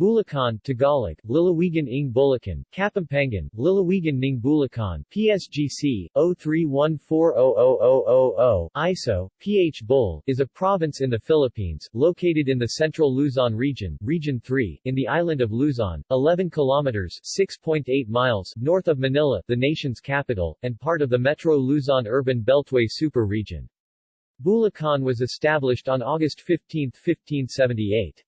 Bulacan Tagalog, Lalawigan ng Bulacan, Kapampangan, Lalawigan ng Bulacan, PSGC, 03140000, ISO, PH is a province in the Philippines, located in the central Luzon region, Region 3, in the island of Luzon, 11 kilometers 6.8 miles north of Manila, the nation's capital, and part of the Metro Luzon Urban Beltway super region. Bulacan was established on August 15, 1578.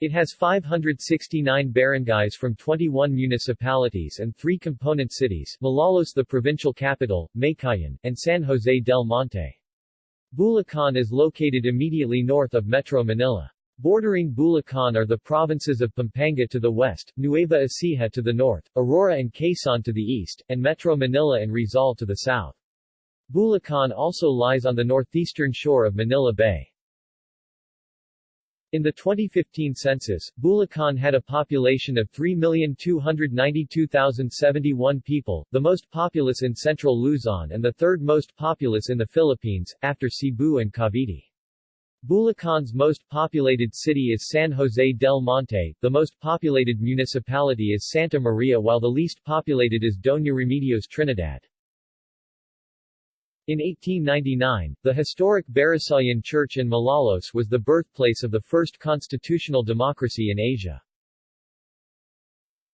It has 569 barangays from 21 municipalities and three component cities, Malolos the provincial capital, Meycauayan, and San Jose del Monte. Bulacan is located immediately north of Metro Manila. Bordering Bulacan are the provinces of Pampanga to the west, Nueva Ecija to the north, Aurora and Quezon to the east, and Metro Manila and Rizal to the south. Bulacan also lies on the northeastern shore of Manila Bay. In the 2015 census, Bulacan had a population of 3,292,071 people, the most populous in central Luzon and the third most populous in the Philippines, after Cebu and Cavite. Bulacan's most populated city is San Jose del Monte, the most populated municipality is Santa Maria while the least populated is Doña Remedios Trinidad. In 1899, the historic Barasoain Church in Malolos was the birthplace of the first constitutional democracy in Asia.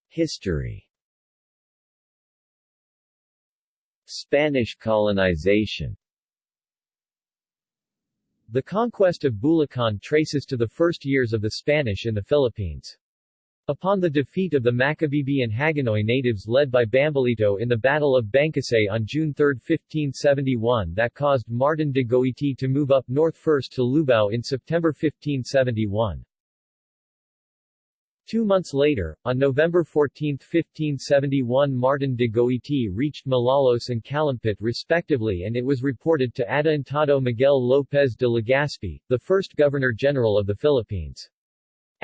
History Spanish colonization The conquest of Bulacan traces to the first years of the Spanish in the Philippines. Upon the defeat of the Macabebe and Hagonoy natives led by Bambolito in the Battle of Bangkusay on June 3, 1571 that caused Martin de Goiti to move up north first to Lubao in September 1571. Two months later, on November 14, 1571 Martin de Goiti reached Malolos and Calumpit respectively and it was reported to Adelantado Miguel López de Legazpi, the first Governor-General of the Philippines.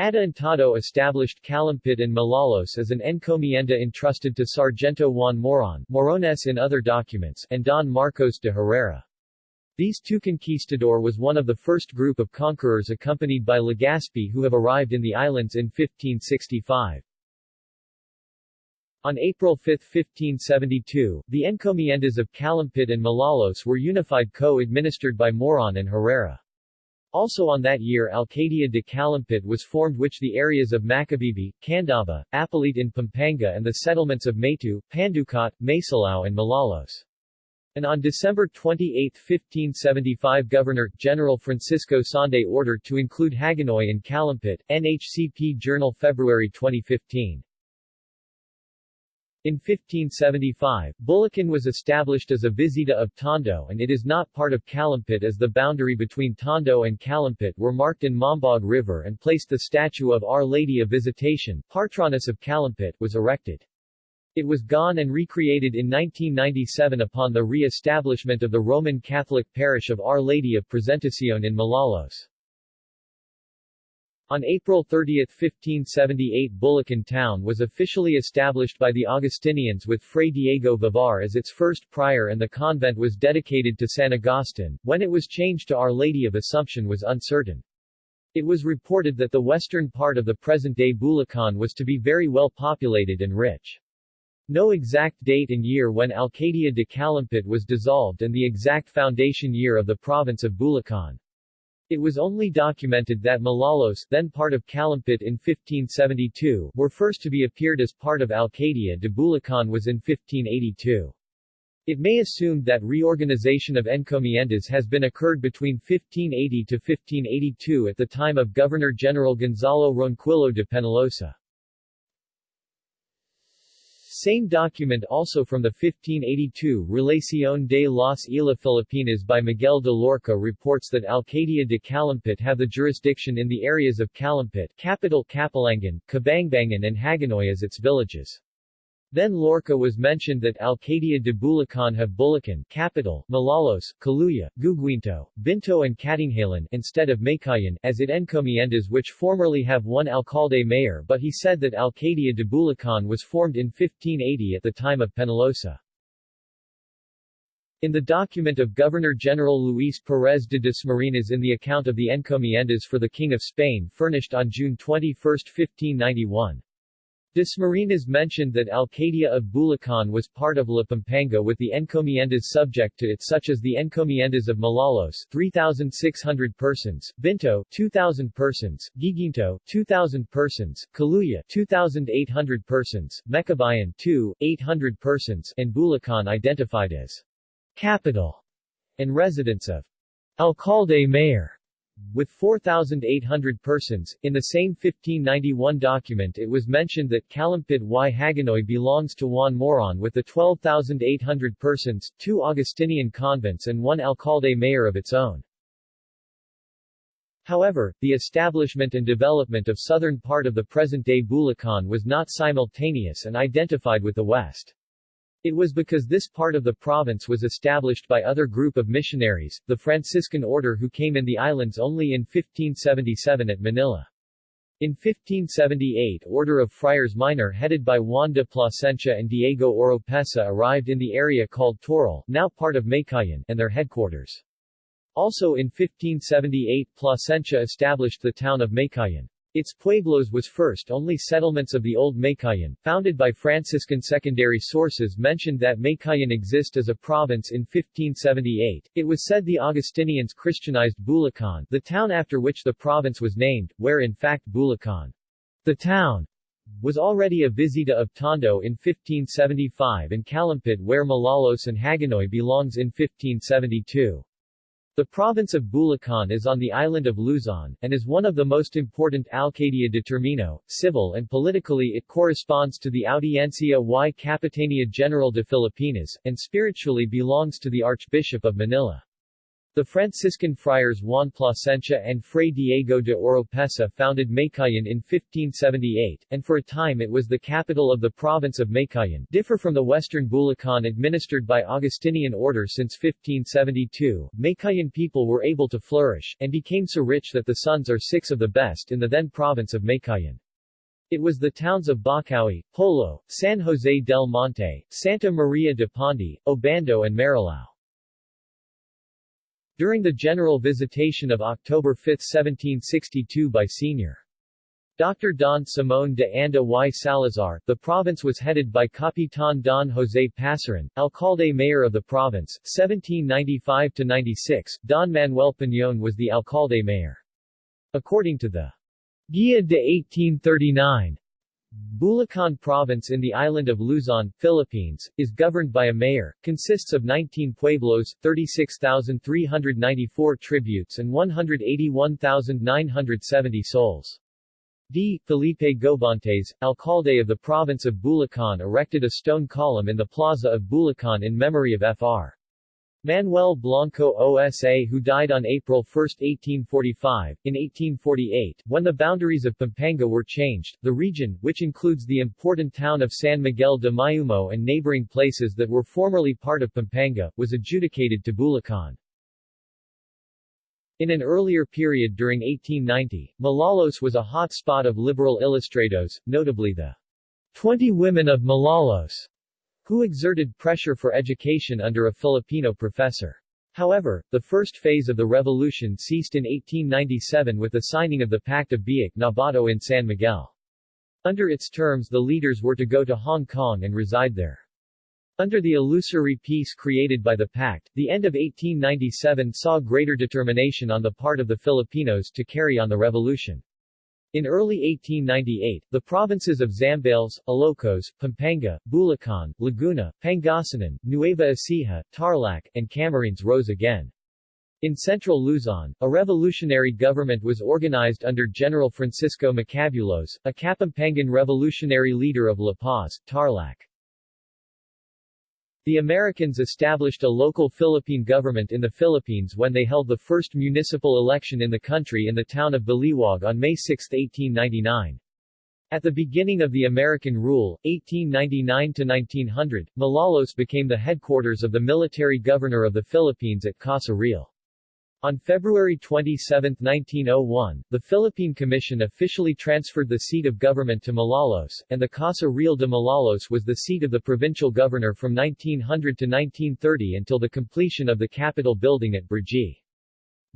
Adelantado established Calumpit and Malolos as an encomienda entrusted to Sargento Juan Moron Morones in other documents and Don Marcos de Herrera. These two conquistador was one of the first group of conquerors accompanied by Legazpi who have arrived in the islands in 1565. On April 5, 1572, the encomiendas of Calumpit and Malolos were unified co-administered by Moron and Herrera. Also on that year Alcaldía de Calumpit was formed which the areas of Macabebe, Candaba, Apalit in Pampanga and the settlements of Maytu, Panducot, Masilao and Malolos. And on December 28, 1575 Governor-General Francisco Sande ordered to include Hagonoy in Calumpit, NHCP Journal February 2015. In 1575, Bulacan was established as a visita of Tondo and it is not part of Calumpit as the boundary between Tondo and Calumpit were marked in Mambog River and placed the statue of Our Lady of Visitation, Patroness of Calumpit, was erected. It was gone and recreated in 1997 upon the re-establishment of the Roman Catholic parish of Our Lady of Presentacion in Malolos. On April 30, 1578 Bulacan town was officially established by the Augustinians with Fray Diego Vivar as its first prior and the convent was dedicated to San Agustin, when it was changed to Our Lady of Assumption was uncertain. It was reported that the western part of the present-day Bulacan was to be very well populated and rich. No exact date and year when Alcaldía de Calumpit was dissolved and the exact foundation year of the province of Bulacan. It was only documented that Malolos, then part of Calumpit in 1572, were first to be appeared as part of Alcadia de Bulacan was in 1582. It may assumed that reorganization of encomiendas has been occurred between 1580 to 1582 at the time of Governor-General Gonzalo Ronquillo de Penalosa. Same document also from the 1582 Relación de las Islas Filipinas by Miguel de Lorca reports that Alcaldía de Calumpit have the jurisdiction in the areas of Calumpit capital Capalangan, Cabangbangan and Hagonoy as its villages. Then Lorca was mentioned that Alcaldía de Bulacan have Bulacan capital, Malolos, Caluya, Guiguinto, Binto and Katinghalan instead of Meycauayan as it encomiendas which formerly have one alcalde mayor but he said that Alcaldía de Bulacan was formed in 1580 at the time of Penalosa. In the document of Governor-General Luis Pérez de Dasmariñas in the account of the encomiendas for the King of Spain furnished on June 21, 1591, Dasmariñas mentioned that Alcadia of Bulacan was part of La Pampanga with the encomiendas subject to it such as the encomiendas of Malolos 3,600 persons, Binto 2,000 persons, Guiguinto 2,000 persons, Kaluya 2,800 persons, Mecabayan 2, 800 persons, and Bulacan identified as capital and residence of alcalde mayor with 4,800 persons. In the same 1591 document it was mentioned that Calumpit y Hagonoy belongs to Juan Moron with the 12,800 persons, two Augustinian convents and one alcalde mayor of its own. However, the establishment and development of southern part of the present-day Bulacan was not simultaneous and identified with the west. It was because this part of the province was established by other group of missionaries, the Franciscan order who came in the islands only in 1577 at Manila. In 1578 Order of Friars Minor headed by Juan de Plasencia and Diego Oropesa arrived in the area called Toril, now part of Meycauayan, and their headquarters. Also in 1578 Plasencia established the town of Meycauayan. Its pueblos was first only settlements of the old Meycauayan, founded by Franciscan secondary sources mentioned that Meycauayan exist as a province in 1578. It was said the Augustinians Christianized Bulacan, the town after which the province was named, where in fact Bulacan, the town, was already a visita of Tondo in 1575 and Calumpit where Malolos and Hagonoy belongs in 1572. The province of Bulacan is on the island of Luzon, and is one of the most important Alcaldía determino, civil and politically it corresponds to the Audiencia y Capitania General de Filipinas, and spiritually belongs to the Archbishop of Manila. The Franciscan friars Juan Plasencia and Fray Diego de Oropesa founded Meycauayan in 1578, and for a time it was the capital of the province of Meycauayan differ from the western Bulacan administered by Augustinian order since 1572. Meycauayan people were able to flourish, and became so rich that the sons are six of the best in the then province of Meycauayan. It was the towns of Bocaue, Polo, San Jose del Monte, Santa Maria de Pondi, Obando and Marilao. During the general visitation of October 5, 1762 by Sr. Dr. Don Simón de Anda y Salazar, the province was headed by Capitan Don José Pasaran, alcalde mayor of the province, 1795-96, Don Manuel Piñón was the alcalde mayor. According to the Guía de 1839, Bulacan Province in the island of Luzon, Philippines, is governed by a mayor, consists of 19 pueblos, 36,394 tributes and 181,970 souls. D. Felipe Gobontes, alcalde of the province of Bulacan erected a stone column in the plaza of Bulacan in memory of Fr. Manuel Blanco OSA who died on April 1, 1845. In 1848, when the boundaries of Pampanga were changed, the region, which includes the important town of San Miguel de Mayumo and neighboring places that were formerly part of Pampanga, was adjudicated to Bulacan. In an earlier period during 1890, Malolos was a hot spot of liberal ilustrados, notably the 20 Women of Malolos who exerted pressure for education under a Filipino professor. However, the first phase of the revolution ceased in 1897 with the signing of the Pact of Biak Nabato in San Miguel. Under its terms the leaders were to go to Hong Kong and reside there. Under the illusory peace created by the pact, the end of 1897 saw greater determination on the part of the Filipinos to carry on the revolution. In early 1898, the provinces of Zambales, Ilocos, Pampanga, Bulacan, Laguna, Pangasinan, Nueva Ecija, Tarlac, and Camarines rose again. In central Luzon, a revolutionary government was organized under General Francisco Macabulos, a Kapampangan revolutionary leader of La Paz, Tarlac. The Americans established a local Philippine government in the Philippines when they held the first municipal election in the country in the town of Baliwag on May 6, 1899. At the beginning of the American rule, 1899-1900, Malolos became the headquarters of the military governor of the Philippines at Casa Real. On February 27, 1901, the Philippine Commission officially transferred the seat of government to Malolos, and the Casa Real de Malolos was the seat of the provincial governor from 1900 to 1930 until the completion of the capital building at Brgy.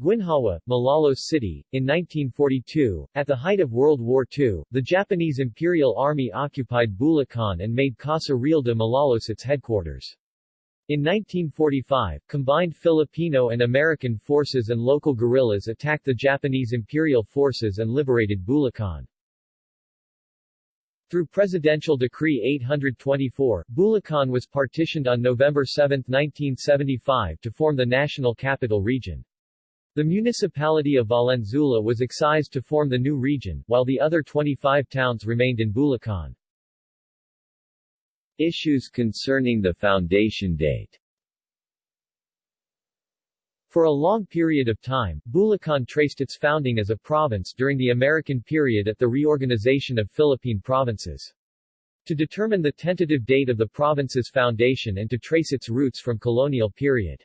Guinhawa, Malolos City, in 1942, at the height of World War II, the Japanese Imperial Army occupied Bulacan and made Casa Real de Malolos its headquarters. In 1945, combined Filipino and American forces and local guerrillas attacked the Japanese imperial forces and liberated Bulacan. Through Presidential Decree 824, Bulacan was partitioned on November 7, 1975 to form the National Capital Region. The municipality of Valenzuela was excised to form the new region, while the other 25 towns remained in Bulacan. Issues concerning the foundation date For a long period of time, Bulacan traced its founding as a province during the American period at the reorganization of Philippine provinces. To determine the tentative date of the province's foundation and to trace its roots from colonial period.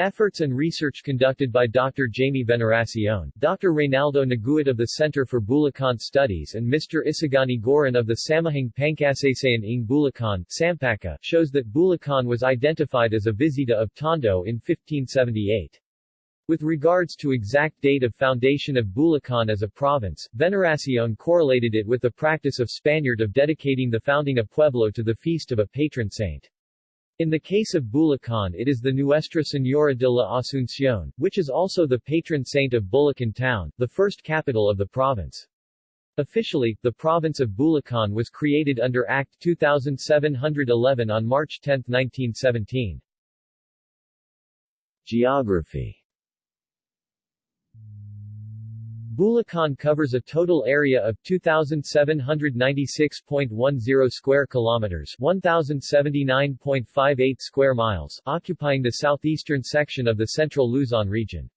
Efforts and research conducted by Dr. Jaime Veneracion, Dr. Reynaldo Naguit of the Center for Bulacan Studies and Mr. Isagani Giron of the Samahang Pangkasaysayan ng Bulacan Sampaka, shows that Bulacan was identified as a visita of Tondo in 1578. With regards to exact date of foundation of Bulacan as a province, Veneracion correlated it with the practice of Spaniard of dedicating the founding of Pueblo to the feast of a patron saint. In the case of Bulacan it is the Nuestra Señora de la Asunción, which is also the patron saint of Bulacan town, the first capital of the province. Officially, the province of Bulacan was created under Act 2711 on March 10, 1917. Geography Bulacan covers a total area of 2796.10 square kilometers, 1079.58 square miles, occupying the southeastern section of the central Luzon region.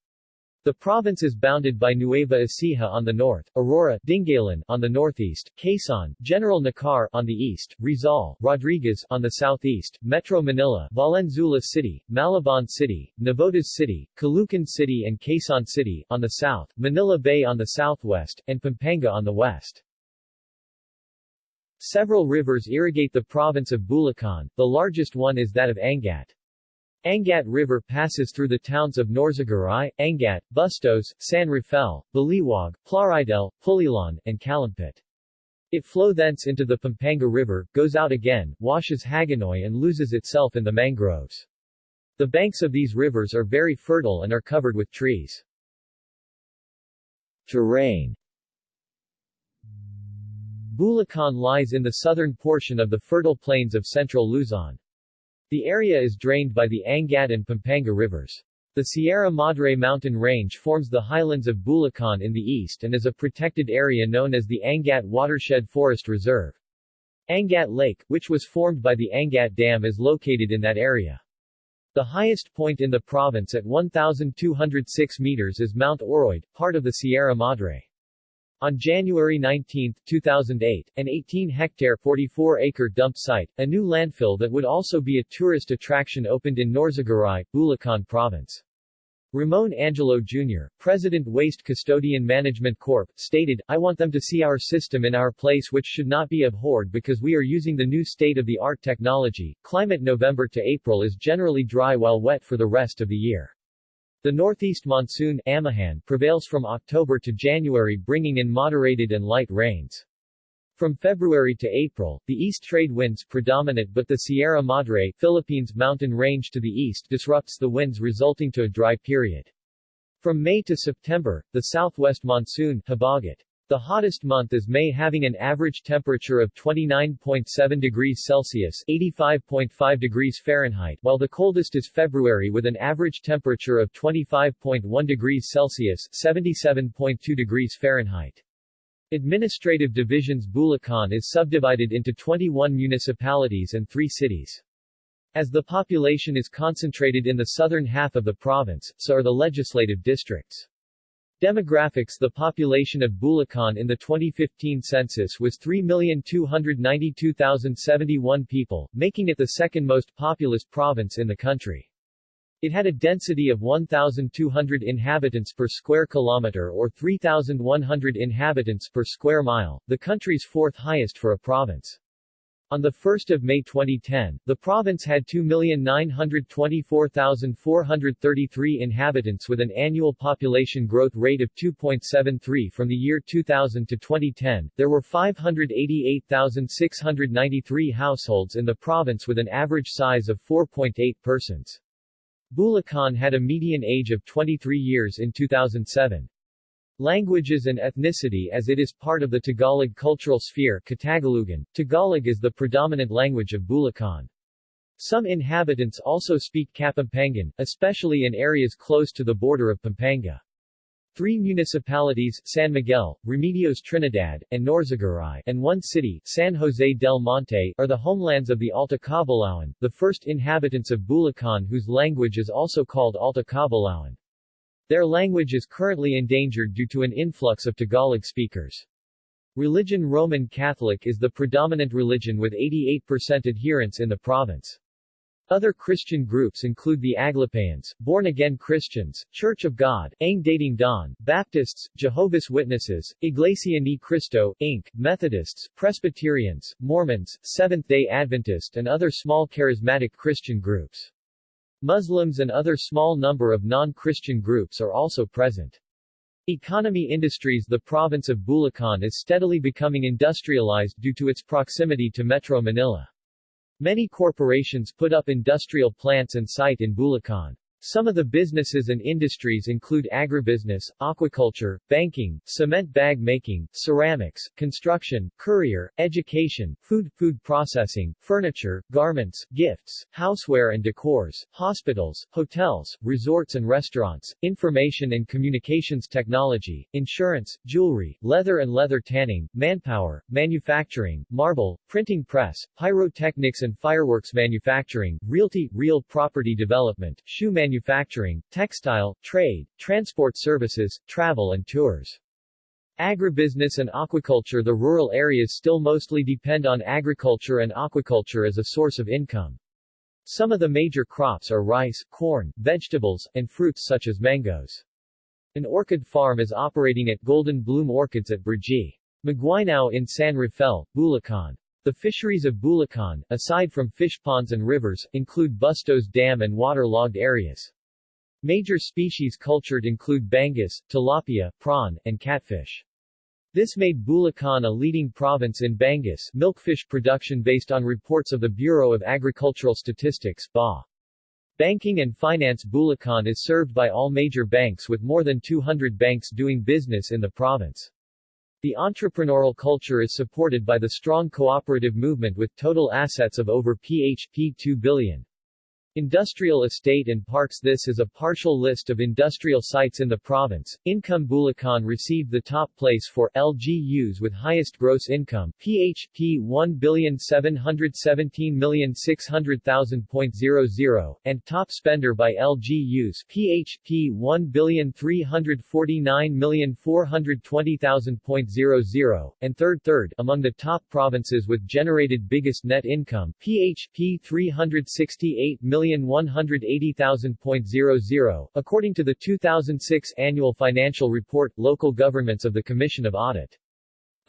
The province is bounded by Nueva Ecija on the north, Aurora, Dingalan on the northeast, Quezon, General Nakar on the east, Rizal, Rodriguez on the southeast, Metro Manila, Valenzuela City, Malabon City, Navotas City, Caloocan City and Quezon City on the south, Manila Bay on the southwest, and Pampanga on the west. Several rivers irrigate the province of Bulacan, the largest one is that of Angat. Angat River passes through the towns of Norzagaray, Angat, Bustos, San Rafael, Baliwag, Plaridel, Pulilan, and Calumpit. It flow thence into the Pampanga River, goes out again, washes Hagonoy and loses itself in the mangroves. The banks of these rivers are very fertile and are covered with trees. Terrain Bulacan lies in the southern portion of the fertile plains of central Luzon. The area is drained by the Angat and Pampanga rivers. The Sierra Madre mountain range forms the highlands of Bulacan in the east and is a protected area known as the Angat Watershed Forest Reserve. Angat Lake, which was formed by the Angat Dam is located in that area. The highest point in the province at 1,206 meters is Mount Oriod, part of the Sierra Madre. On January 19, 2008, an 18-hectare 44-acre dump site, a new landfill that would also be a tourist attraction opened in Norzagaray, Bulacan Province. Ramon Angelo Jr., President Waste Custodian Management Corp., stated, I want them to see our system in our place which should not be abhorred because we are using the new state-of-the-art technology. Climate November to April is generally dry while wet for the rest of the year. The northeast monsoon Amihan prevails from October to January bringing in moderated and light rains. From February to April, the east trade winds predominate but the Sierra Madre Philippines mountain range to the east disrupts the winds resulting to a dry period. From May to September, the southwest monsoon Habagat, the hottest month is May having an average temperature of 29.7 degrees Celsius 85.5 degrees Fahrenheit while the coldest is February with an average temperature of 25.1 degrees Celsius 77.2 degrees Fahrenheit. Administrative divisions Bulacan is subdivided into 21 municipalities and 3 cities. As the population is concentrated in the southern half of the province, so are the legislative districts. Demographics The population of Bulacan in the 2015 census was 3,292,071 people, making it the second most populous province in the country. It had a density of 1,200 inhabitants per square kilometer or 3,100 inhabitants per square mile, the country's fourth highest for a province. On 1 May 2010, the province had 2,924,433 inhabitants with an annual population growth rate of 2.73 from the year 2000 to 2010. There were 588,693 households in the province with an average size of 4.8 persons. Bulacan had a median age of 23 years in 2007. Languages and ethnicity As it is part of the Tagalog cultural sphere Katagalugan, Tagalog is the predominant language of Bulacan. Some inhabitants also speak Kapampangan, especially in areas close to the border of Pampanga. Three municipalities San Miguel, Remedios Trinidad, and Norzagaray and one city San Jose del Monte are the homelands of the Alta the first inhabitants of Bulacan whose language is also called Alta. Their language is currently endangered due to an influx of Tagalog speakers. Religion Roman Catholic is the predominant religion with 88% adherents in the province. Other Christian groups include the Aglipayans, Born-Again Christians, Church of God, Ang Dating Daan, Baptists, Jehovah's Witnesses, Iglesia Ni Cristo, Inc., Methodists, Presbyterians, Mormons, Seventh-day Adventist and other small charismatic Christian groups. Muslims and other small number of non-Christian groups are also present. Economy industries The province of Bulacan is steadily becoming industrialized due to its proximity to Metro Manila. Many corporations put up industrial plants and site in Bulacan. Some of the businesses and industries include agribusiness, aquaculture, banking, cement bag making, ceramics, construction, courier, education, food, food processing, furniture, garments, gifts, houseware and decors, hospitals, hotels, resorts and restaurants, information and communications technology, insurance, jewelry, leather and leather tanning, manpower, manufacturing, marble, printing press, pyrotechnics and fireworks manufacturing, realty, real property development, shoe manufacturing, manufacturing, textile, trade, transport services, travel and tours. Agribusiness and aquaculture The rural areas still mostly depend on agriculture and aquaculture as a source of income. Some of the major crops are rice, corn, vegetables, and fruits such as mangoes. An orchid farm is operating at Golden Bloom Orchids at Brgy. Maguinao in San Rafael, Bulacan. The fisheries of Bulacan, aside from fish ponds and rivers, include Bustos Dam and waterlogged areas. Major species cultured include bangus, tilapia, prawn, and catfish. This made Bulacan a leading province in bangus milkfish production based on reports of the Bureau of Agricultural Statistics BA. Banking and finance Bulacan is served by all major banks with more than 200 banks doing business in the province. The entrepreneurial culture is supported by the strong cooperative movement with total assets of over PHP 2 billion. Industrial estate and parks. This is a partial list of industrial sites in the province. Income Bulacan received the top place for LGUs with highest gross income. PHP 1,717,600,000.00 and top spender by LGUs PHP 1,349,420,000.00 and third third among the top provinces with generated biggest net income. PHP 368 million 1,180,000.00, according to the 2006 Annual Financial Report, Local Governments of the Commission of Audit.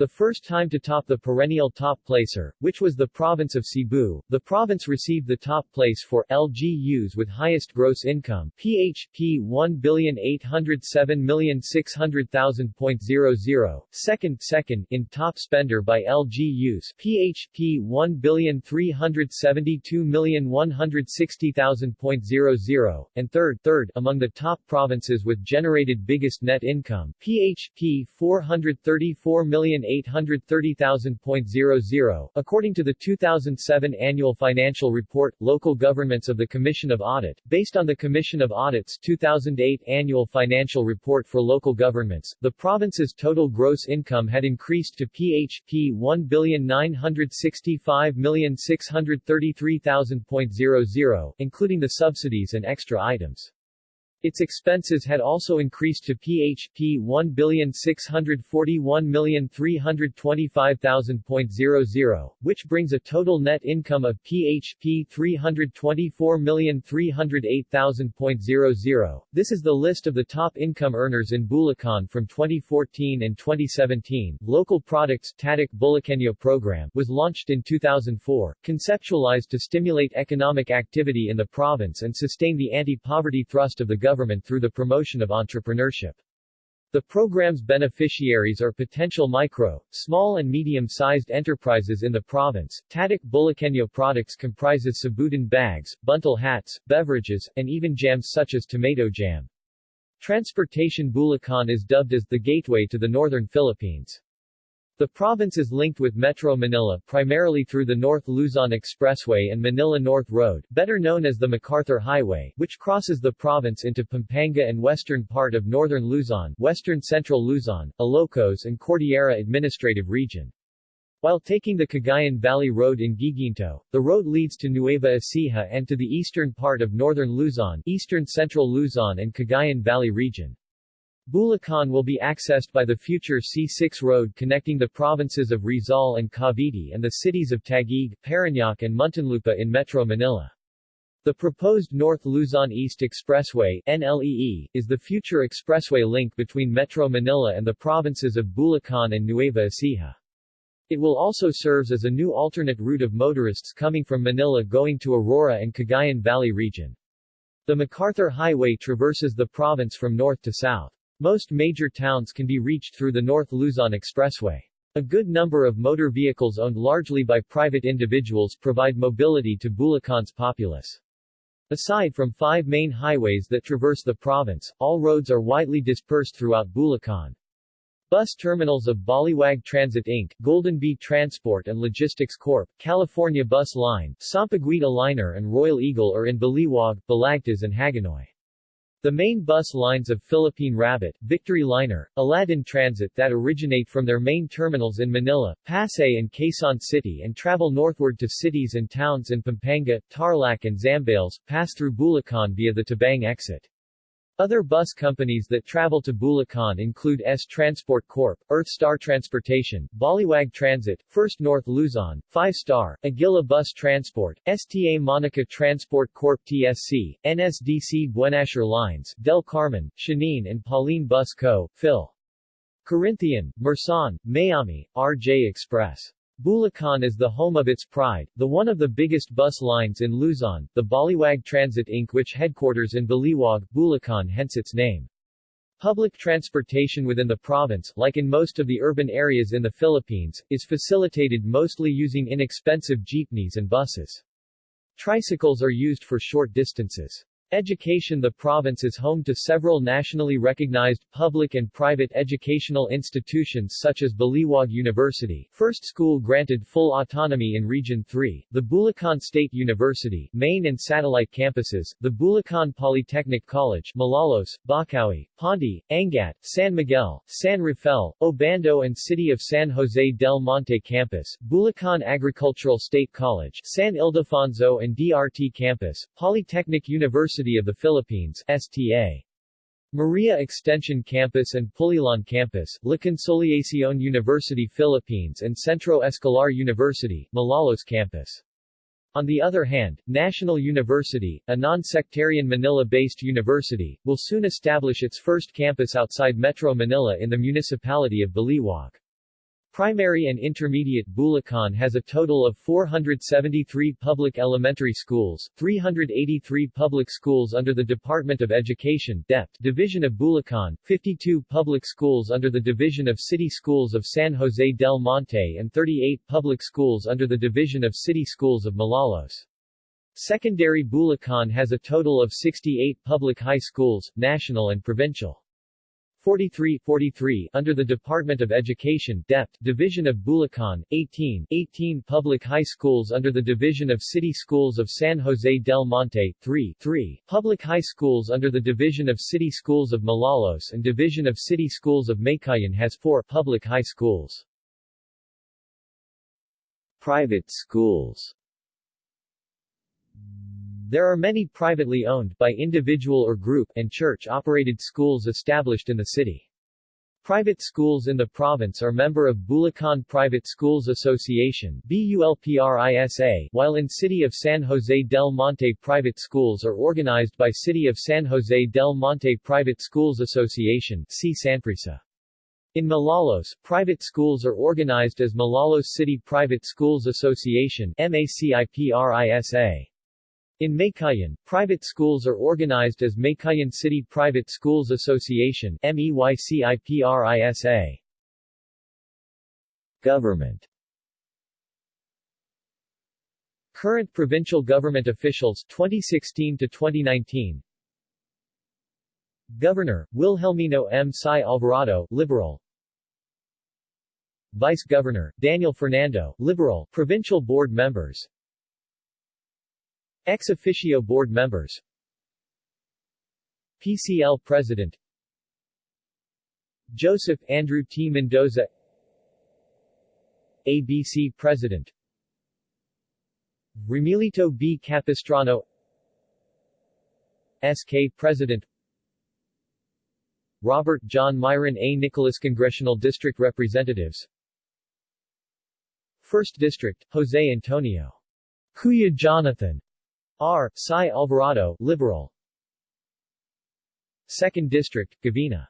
The first time to top the perennial top placer, which was the province of Cebu, the province received the top place for LGUs with highest gross income PHP 1,807,600,000.00, second second in top spender by LGUs PHP 1,372,160,000.00, and third third among the top provinces with generated biggest net income PHP 434 million 830,000.00, according to the 2007 Annual Financial Report, Local Governments of the Commission of Audit, based on the Commission of Audit's 2008 Annual Financial Report for Local Governments, the province's total gross income had increased to PHP 1,965,633,000.00, including the subsidies and extra items. Its expenses had also increased to PHP 1,641,325,000.00, which brings a total net income of PHP 324,308,000.00. This is the list of the top income earners in Bulacan from 2014 and 2017. Local Products Tatak Bulacanyo program was launched in 2004, conceptualized to stimulate economic activity in the province and sustain the anti-poverty thrust of the government government through the promotion of entrepreneurship. The program's beneficiaries are potential micro, small and medium-sized enterprises in the province. Tatak Bulacanyo products comprises sabutan bags, buntal hats, beverages, and even jams such as tomato jam. Transportation Bulacan is dubbed as the gateway to the northern Philippines. The province is linked with Metro Manila primarily through the North Luzon Expressway and Manila North Road, better known as the MacArthur Highway, which crosses the province into Pampanga and western part of northern Luzon, western central Luzon, Ilocos and Cordillera Administrative Region. While taking the Cagayan Valley Road in Guiguinto, the road leads to Nueva Ecija and to the eastern part of northern Luzon, eastern central Luzon and Cagayan Valley region. Bulacan will be accessed by the future C6 road connecting the provinces of Rizal and Cavite and the cities of Taguig, Parañaque and Muntinlupa in Metro Manila. The proposed North Luzon East Expressway NLEE, is the future expressway link between Metro Manila and the provinces of Bulacan and Nueva Ecija. It will also serves as a new alternate route of motorists coming from Manila going to Aurora and Cagayan Valley region. The MacArthur Highway traverses the province from north to south. Most major towns can be reached through the North Luzon Expressway. A good number of motor vehicles owned largely by private individuals provide mobility to Bulacan's populace. Aside from five main highways that traverse the province, all roads are widely dispersed throughout Bulacan. Bus terminals of Baliwag Transit Inc., Golden Bee Transport and Logistics Corp., California Bus Line, Sampaguita Liner and Royal Eagle are in Baliwag, Balagtas and Hagonoy. The main bus lines of Philippine Rabbit, Victory Liner, Aladdin Transit that originate from their main terminals in Manila, Pasay and Quezon City and travel northward to cities and towns in Pampanga, Tarlac and Zambales, pass through Bulacan via the Tabang exit. Other bus companies that travel to Bulacan include S Transport Corp., Earth Star Transportation, Baliwag Transit, First North Luzon, Five Star, Aguila Bus Transport, STA Monica Transport Corp. TSC, NSDC Buenasher Lines, Del Carmen, Shanine and Pauline Bus Co., Phil. Corinthian, Merson, Mayami, RJ Express. Bulacan is the home of its pride, the one of the biggest bus lines in Luzon, the Baliwag Transit Inc. which headquarters in Baliwag, Bulacan hence its name. Public transportation within the province, like in most of the urban areas in the Philippines, is facilitated mostly using inexpensive jeepneys and buses. Tricycles are used for short distances. Education The province is home to several nationally recognized public and private educational institutions such as Baliwag University, first school granted full autonomy in Region 3, the Bulacan State University, main and satellite campuses, the Bulacan Polytechnic College, Malolos, Bocaue, Ponte, Angat, San Miguel, San Rafael, Obando and City of San Jose del Monte Campus, Bulacan Agricultural State College, San Ildefonso and DRT Campus, Polytechnic University University of the Philippines STA. Maria Extension Campus and Pulilan Campus, La Consolacion University Philippines and Centro Escolar University, Malolos Campus. On the other hand, National University, a non-sectarian Manila-based university, will soon establish its first campus outside Metro Manila in the municipality of Baliwag. Primary and intermediate Bulacan has a total of 473 public elementary schools, 383 public schools under the Department of Education DEP, Division of Bulacan, 52 public schools under the Division of City Schools of San Jose del Monte and 38 public schools under the Division of City Schools of Malolos. Secondary Bulacan has a total of 68 public high schools, national and provincial. 43 43 under the Department of Education DEP, Division of Bulacan, 18 18 public high schools under the Division of City Schools of San Jose del Monte, 3 3 public high schools under the Division of City Schools of Malolos and Division of City Schools of Meycauayan has 4 public high schools. Private schools There are many privately owned, by individual or group, and church-operated schools established in the city. Private schools in the province are member of Bulacan Private Schools Association BULPRISA, while in City of San Jose del Monte private schools are organized by City of San Jose del Monte Private Schools Association C. In Malolos, private schools are organized as Malolos City Private Schools Association. In Meycauayan, private schools are organized as Meycauayan City Private Schools Association MEYCIPRISA. Government Current provincial government officials 2016 to 2019 Governor, Wilhelmino M. Sy Alvarado, Liberal Vice Governor, Daniel Fernando, Liberal, Provincial Board Members Ex officio board members. PCL President. Joseph Andrew T. Mendoza. ABC President. Remilito B. Capistrano. SK President. Robert John Myron A. Nicholas Congressional District Representatives. 1st District, Jose Antonio. Kuya Jonathan R. Sy Alvarado, Liberal. 2nd District, Gavina.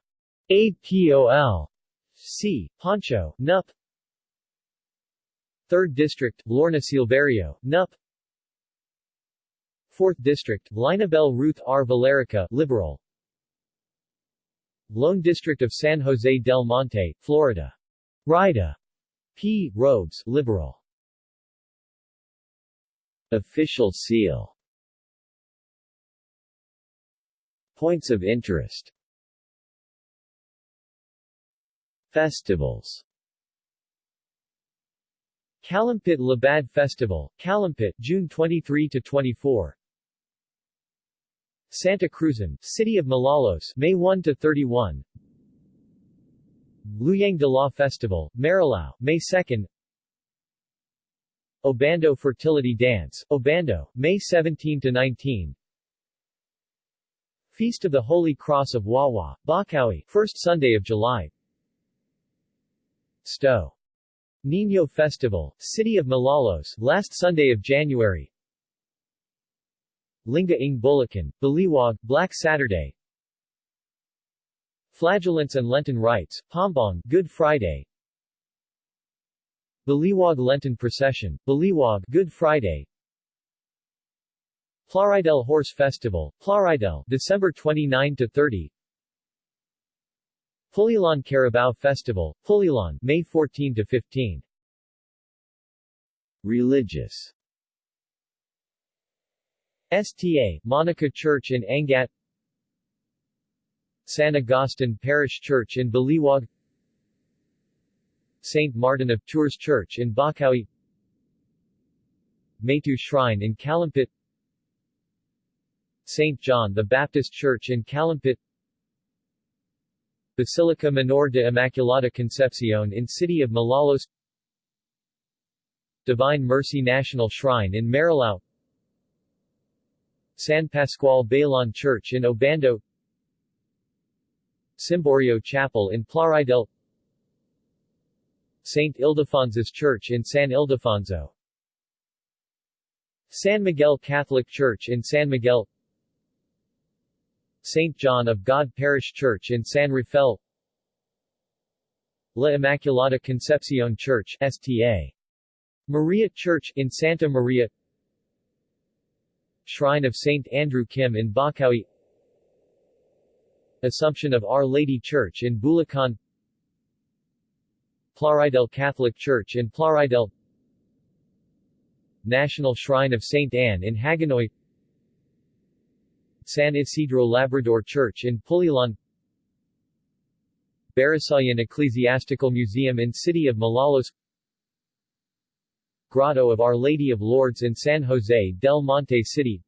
APOL. C. Pancho, NUP. 3rd District, Lorna Silverio, NUP. 4th District, Linabel Ruth R. Villarica, Liberal. Lone District of San Jose del Monte, Florida. Rida. P. Robes, Liberal. Official seal Points of interest Festivals Calumpit Libad Festival, Calumpit, June 23 to 24. Santa Cruzan, City of Malolos, May 1 to 31. Luyang de la Festival, Marilao, May 2. Obando Fertility Dance, Obando, May 17 to 19. Feast of the Holy Cross of Wawa, Bocaue, first Sunday of July. Sto. Niño Festival, City of Malolos, last Sunday of January. Linga ng Bulacan, Baliwag, Black Saturday. Flagellants and Lenten Rites, Pombong, Good Friday. Baliwag Lenten Procession, Baliwag, Good Friday. Plaridel Horse Festival, Plaridel, December 29 to 30. Pulilan Carabao Festival, Pulilan, May 14 to 15. Religious STA, Monica Church in Angat San Agustin Parish Church in Baliwag St. Martin of Tours Church in Bocaue Maytu Shrine in Calumpit St. John the Baptist Church in Calumpit Basilica Menor de Immaculada Concepcion in City of Malolos Divine Mercy National Shrine in Marilao San Pascual Bailon Church in Obando Cimborio Chapel in Plaridel St. Ildefonsus Church in San Ildefonso San Miguel Catholic Church in San Miguel St. John of God Parish Church in San Rafael La Immaculada Concepcion Church STA. Maria Church in Santa Maria Shrine of St. Andrew Kim in Bocaue Assumption of Our Lady Church in Bulacan Plaridel Catholic Church in Plaridel National Shrine of St. Anne in Hagonoy San Isidro Labrador Church in Pulilan Barasoain Ecclesiastical Museum in City of Malolos Grotto of Our Lady of Lourdes in San Jose del Monte City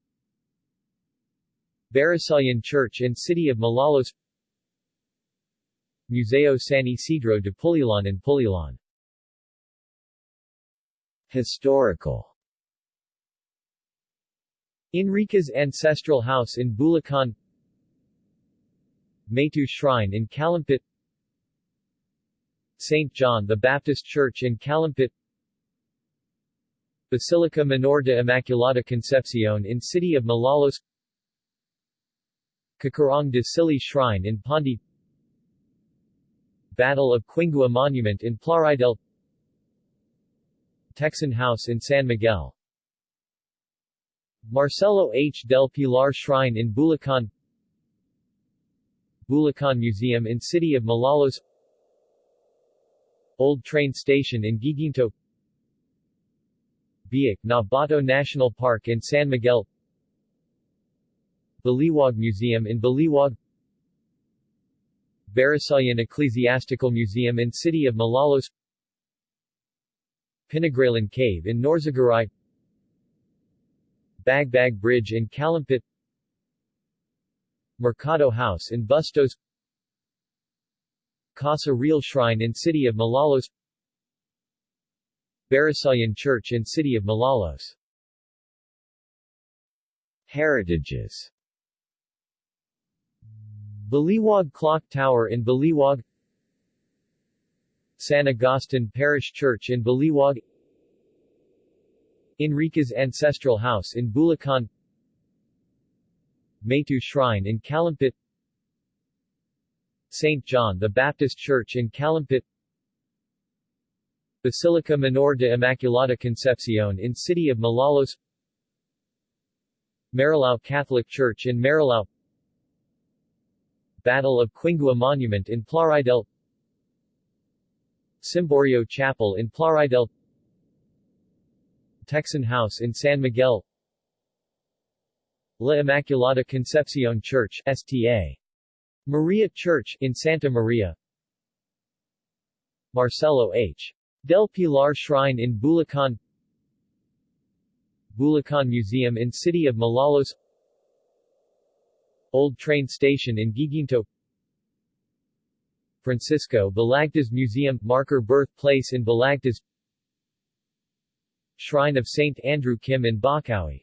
Barasoain Church in City of Malolos Museo San Isidro de Pulilan in Pulilan. Historical Enriquez Ancestral House in Bulacan Maytu Shrine in Calumpit St. John the Baptist Church in Calumpit Basilica Menor de Immaculada Concepcion in City of Malolos Cacarong de Sili Shrine in Pondi Battle of Quingua Monument in Plaridel Tecson House in San Miguel Marcelo H. del Pilar Shrine in Bulacan. Bulacan Museum in City of Malolos. Old Train Station in Guiguinto. Biak na Bato National Park in San Miguel. Baliwag Museum in Baliwag. Barasoain Ecclesiastical Museum in City of Malolos. Pinagrealan Cave in Norzagaray Bagbag Bridge in Calumpit Mercado House in Bustos Casa Real Shrine in City of Malolos Barasoain Church in City of Malolos. Heritages. Baliwag Clock Tower in Baliwag San Agustin Parish Church in Baliwag Enriquez Ancestral House in Bulacan Meyto Shrine in Calumpit St. John the Baptist Church in Calumpit Basilica Menor de Immaculada Concepcion in City of Malolos Marilao Catholic Church in Marilao Battle of Quingua Monument in Plaridel Cimborio Chapel in Plaridel Tecson House in San Miguel. La Immaculada Concepcion Church STA. Maria Church in Santa Maria. Marcelo H. Del Pilar Shrine in Bulacan. Bulacan Museum in City of Malolos. Old Train Station in Guiguinto. Francisco Balagtas Museum Marker Birthplace in Balagtas Shrine of St. Andrew Kim in Bocaue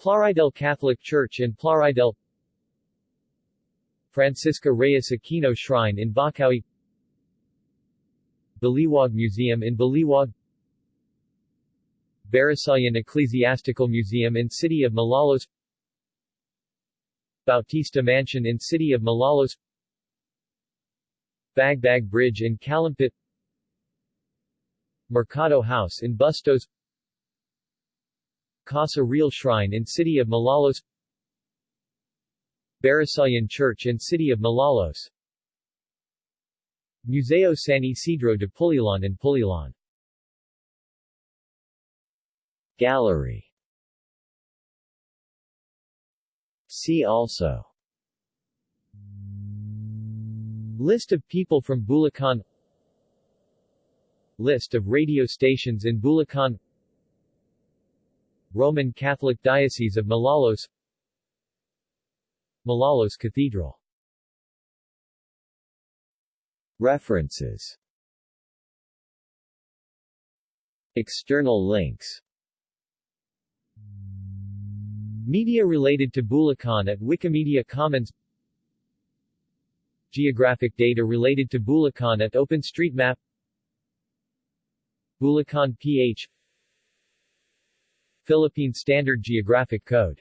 Plaridel Catholic Church in Plaridel. Francisca Reyes Aquino Shrine in Bocaue Baliwag Museum in Baliwag. Barasoain Ecclesiastical Museum in City of Malolos. Bautista Mansion in City of Malolos. Bagbag Bridge in Calumpit Mercado House in Bustos Casa Real Shrine in City of Malolos Barasoain Church in City of Malolos. Museo San Isidro de Pulilan in Pulilan. Gallery. See also. List of people from Bulacan List of radio stations in Bulacan. Roman Catholic Diocese of Malolos. Malolos Cathedral. References. External links. Media related to Bulacan at Wikimedia Commons. Geographic data related to Bulacan at OpenStreetMap Bulacan PH Philippine Standard Geographic Code